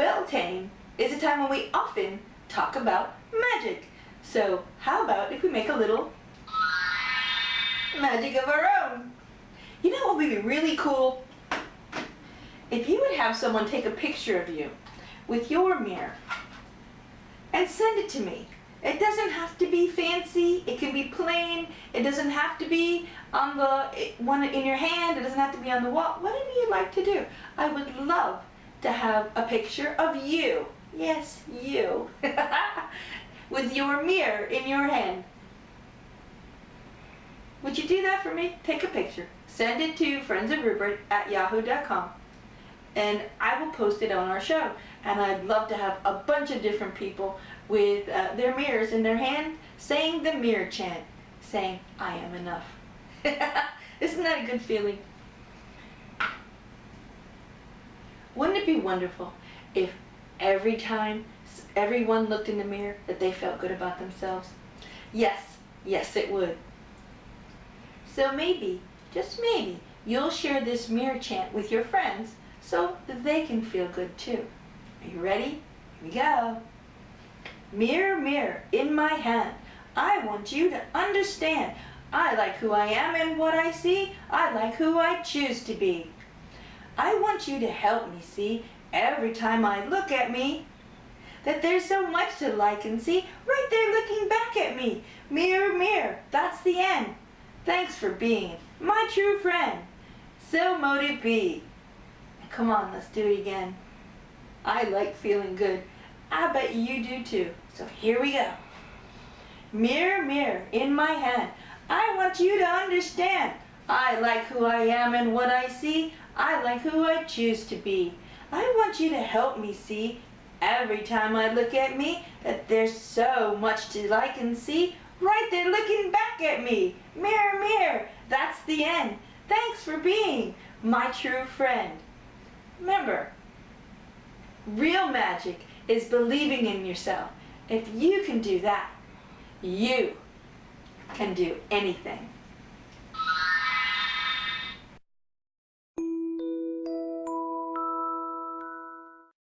Beltane is a time when we often talk about magic. So how about if we make a little magic of our own? You know what would be really cool? If you would have someone take a picture of you with your mirror and send it to me. It doesn't have to be fancy. It can be plain. It doesn't have to be on the one in your hand. It doesn't have to be on the wall. Whatever you'd like to do. I would love to have a picture of you. Yes, you. with your mirror in your hand. Would you do that for me? Take a picture. Send it to friends of Rupert at yahoo.com and I will post it on our show. And I'd love to have a bunch of different people with uh, their mirrors in their hand saying the mirror chant, saying, I am enough. Isn't that a good feeling? Wouldn't it be wonderful if every time everyone looked in the mirror that they felt good about themselves? Yes, yes it would. So maybe, just maybe, you'll share this mirror chant with your friends so that they can feel good too. Are you ready? Here we go. Mirror, mirror in my hand, I want you to understand. I like who I am and what I see. I like who I choose to be. I want you to help me see every time I look at me that there's so much to like and see right there looking back at me. Mirror, mirror, that's the end. Thanks for being my true friend. So mote it be. Come on, let's do it again. I like feeling good. I bet you do too. So here we go. Mirror, mirror in my hand, I want you to understand. I like who I am and what I see. I like who I choose to be. I want you to help me see every time I look at me that there's so much to like and see right there looking back at me. Mirror, mirror, that's the end. Thanks for being my true friend. Remember, real magic is believing in yourself. If you can do that, you can do anything.